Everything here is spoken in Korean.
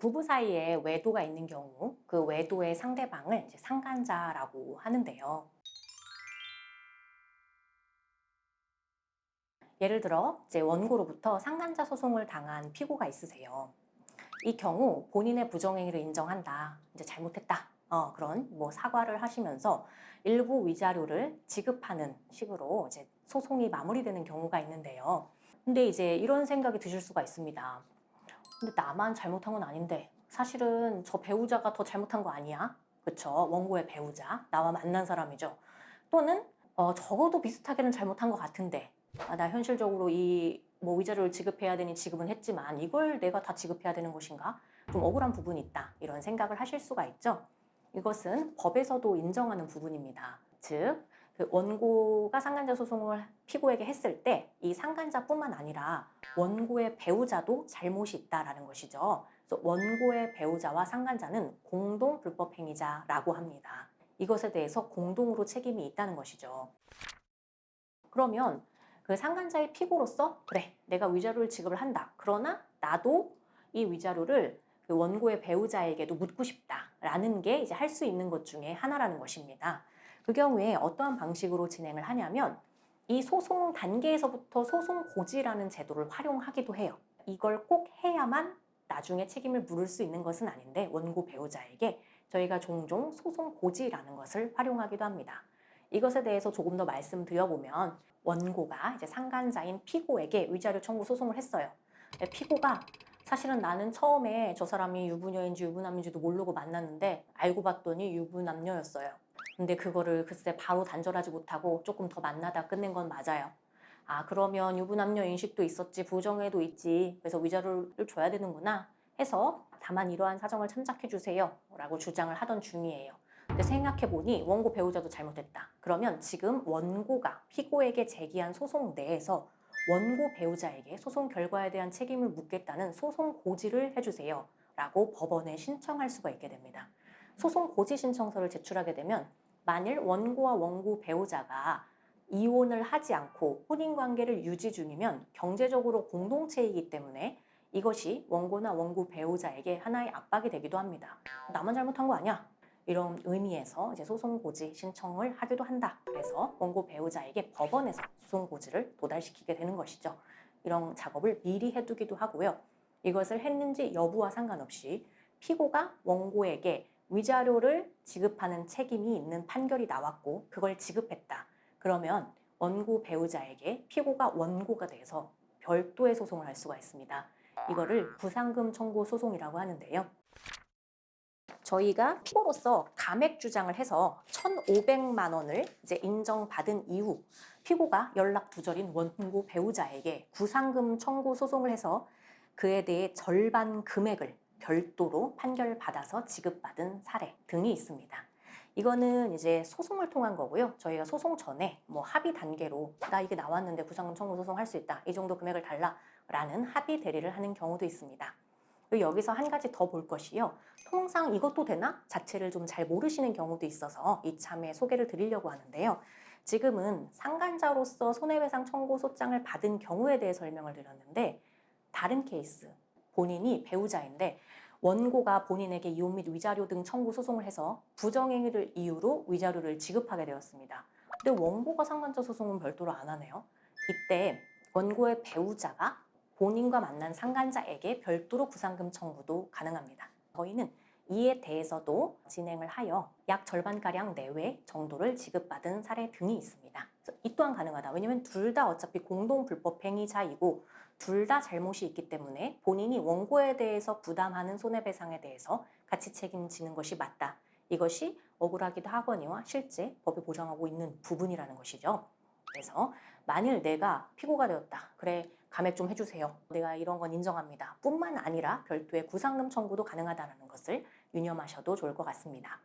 부부 사이에 외도가 있는 경우 그 외도의 상대방을 상간자라고 하는데요. 예를 들어 이제 원고로부터 상간자 소송을 당한 피고가 있으세요. 이 경우 본인의 부정행위를 인정한다. 이제 잘못했다. 어, 그런 뭐 사과를 하시면서 일부 위자료를 지급하는 식으로 이제 소송이 마무리되는 경우가 있는데요. 근데 이제 이런 생각이 드실 수가 있습니다. 근데 나만 잘못한 건 아닌데 사실은 저 배우자가 더 잘못한 거 아니야? 그쵸? 원고의 배우자, 나와 만난 사람이죠. 또는 어, 적어도 비슷하게는 잘못한 것 같은데 아, 나 현실적으로 이 뭐 위자료를 지급해야 되니 지급은 했지만 이걸 내가 다 지급해야 되는 것인가? 좀 억울한 부분이 있다. 이런 생각을 하실 수가 있죠. 이것은 법에서도 인정하는 부분입니다. 즉, 그 원고가 상간자 소송을 피고에게 했을 때 이 상간자뿐만 아니라 원고의 배우자도 잘못이 있다라는 것이죠. 그래서 원고의 배우자와 상간자는 공동 불법 행위자라고 합니다. 이것에 대해서 공동으로 책임이 있다는 것이죠. 그러면 그 상간자의 피고로서 그래 내가 위자료를 지급을 한다. 그러나 나도 이 위자료를 그 원고의 배우자에게도 묻고 싶다라는 게 이제 할 수 있는 것 중에 하나라는 것입니다. 그 경우에 어떠한 방식으로 진행을 하냐면 이 소송 단계에서부터 소송 고지라는 제도를 활용하기도 해요. 이걸 꼭 해야만 나중에 책임을 물을 수 있는 것은 아닌데 원고 배우자에게 저희가 종종 소송 고지라는 것을 활용하기도 합니다. 이것에 대해서 조금 더 말씀드려보면 원고가 이제 상간자인 피고에게 위자료 청구 소송을 했어요. 피고가 사실은 나는 처음에 저 사람이 유부녀인지 유부남인지도 모르고 만났는데 알고 봤더니 유부남녀였어요. 근데 그거를 글쎄 바로 단절하지 못하고 조금 더 만나다 끝낸 건 맞아요. 아 그러면 유부남녀 인식도 있었지 부정에도 있지 그래서 위자료를 줘야 되는구나 해서 다만 이러한 사정을 참작해 주세요 라고 주장을 하던 중이에요. 근데 생각해보니 원고 배우자도 잘못했다. 그러면 지금 원고가 피고에게 제기한 소송 내에서 원고 배우자에게 소송 결과에 대한 책임을 묻겠다는 소송 고지를 해주세요. 라고 법원에 신청할 수가 있게 됩니다. 소송 고지 신청서를 제출하게 되면 만일 원고와 원고 배우자가 이혼을 하지 않고 혼인관계를 유지 중이면 경제적으로 공동체이기 때문에 이것이 원고나 원고 배우자에게 하나의 압박이 되기도 합니다. 나만 잘못한 거 아니야? 이런 의미에서 이제 소송 고지 신청을 하기도 한다. 그래서 원고 배우자에게 법원에서 소송 고지를 도달시키게 되는 것이죠. 이런 작업을 미리 해두기도 하고요. 이것을 했는지 여부와 상관없이 피고가 원고에게 위자료를 지급하는 책임이 있는 판결이 나왔고 그걸 지급했다. 그러면 원고 배우자에게 피고가 원고가 돼서 별도의 소송을 할 수가 있습니다. 이거를 부상금 청구 소송이라고 하는데요. 저희가 피고로서 감액 주장을 해서 1,500만 원을 이제 인정받은 이후 피고가 연락 두절인 원고 배우자에게 구상금 청구 소송을 해서 그에 대해 절반 금액을 별도로 판결받아서 지급받은 사례 등이 있습니다. 이거는 이제 소송을 통한 거고요. 저희가 소송 전에 뭐 합의 단계로 나 이게 나왔는데 구상금 청구 소송 할 수 있다. 이 정도 금액을 달라라는 합의 대리를 하는 경우도 있습니다. 여기서 한 가지 더 볼 것이요. 통상 이것도 되나? 자체를 좀 잘 모르시는 경우도 있어서 이참에 소개를 드리려고 하는데요. 지금은 상간자로서 손해배상 청구 소장을 받은 경우에 대해 설명을 드렸는데 다른 케이스, 본인이 배우자인데 원고가 본인에게 이혼 및 위자료 등 청구 소송을 해서 부정행위를 이유로 위자료를 지급하게 되었습니다. 근데 원고가 상간자 소송은 별도로 안 하네요. 이때 원고의 배우자가 본인과 만난 상간자에게 별도로 구상금 청구도 가능합니다. 저희는 이에 대해서도 진행을 하여 약 절반가량 내외 정도를 지급받은 사례 등이 있습니다. 이 또한 가능하다. 왜냐하면 둘 다 어차피 공동 불법 행위자이고 둘 다 잘못이 있기 때문에 본인이 원고에 대해서 부담하는 손해배상에 대해서 같이 책임지는 것이 맞다. 이것이 억울하기도 하거니와 실제 법이 보장하고 있는 부분이라는 것이죠. 그래서 만일 내가 피고가 되었다. 그래 감액 좀 해주세요. 내가 이런 건 인정합니다. 뿐만 아니라 별도의 구상금 청구도 가능하다는 것을 유념하셔도 좋을 것 같습니다.